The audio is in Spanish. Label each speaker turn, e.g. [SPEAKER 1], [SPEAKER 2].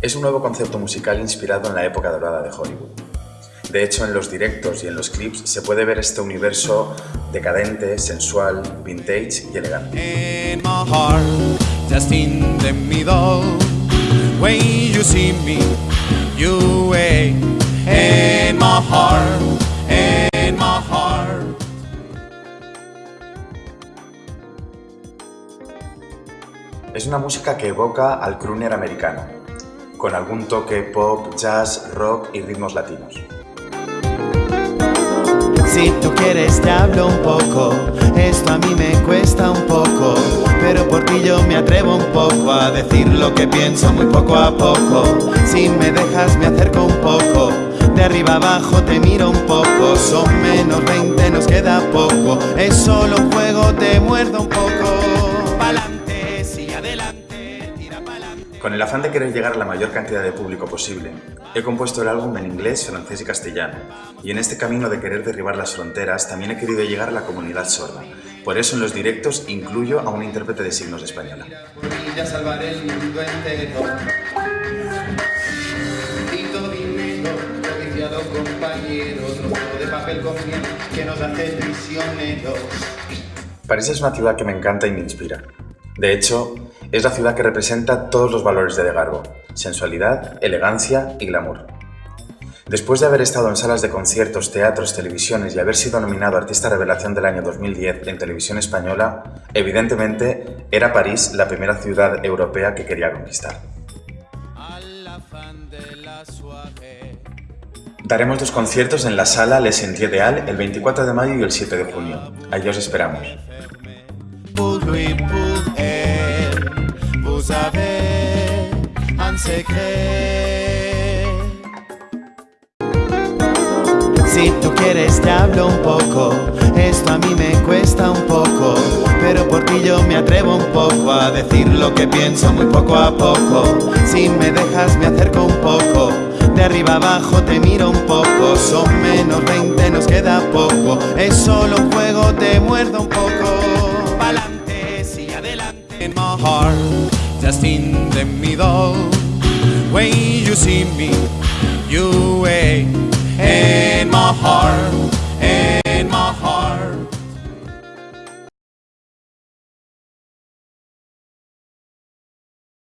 [SPEAKER 1] Es un nuevo concepto musical inspirado en la época dorada de Hollywood. De hecho, en los directos y en los clips se puede ver este universo decadente, sensual, vintage y elegante. Es una música que evoca al crooner americano, con algún toque pop, jazz, rock y ritmos latinos.
[SPEAKER 2] Si tú quieres te hablo un poco, esto a mí me cuesta un poco, pero por ti yo me atrevo un poco a decir lo que pienso muy poco a poco. Si me dejas me acerco un poco, de arriba abajo te miro un poco, son menos 20, nos queda poco, es solo un juego, te muerdo un poco.
[SPEAKER 1] Con el afán de querer llegar a la mayor cantidad de público posible, he compuesto el álbum en inglés, francés y castellano, y en este camino de querer derribar las fronteras también he querido llegar a la comunidad sorda. Por eso en los directos incluyo a un intérprete de signos española. París es una ciudad que me encanta y me inspira. De hecho, es la ciudad que representa todos los valores de De Garbo, sensualidad, elegancia y glamour. Después de haber estado en salas de conciertos, teatros, televisiones y haber sido nominado Artista Revelación del año 2010 en televisión española, evidentemente era París la primera ciudad europea que quería conquistar. Daremos dos conciertos en la sala Les Sentiers de el 24 de mayo y el 7 de junio. Allí os esperamos.
[SPEAKER 2] Si tú quieres te hablo un poco, esto a mí me cuesta un poco, pero por ti yo me atrevo un poco a decir lo que pienso muy poco a poco. Si me dejas me acerco un poco, de arriba abajo te miro un poco, son menos 20, nos queda poco, es solo un juego, te muerdo un poco. Pa'lante, sí, adelante. Just in the middle. When you see me, you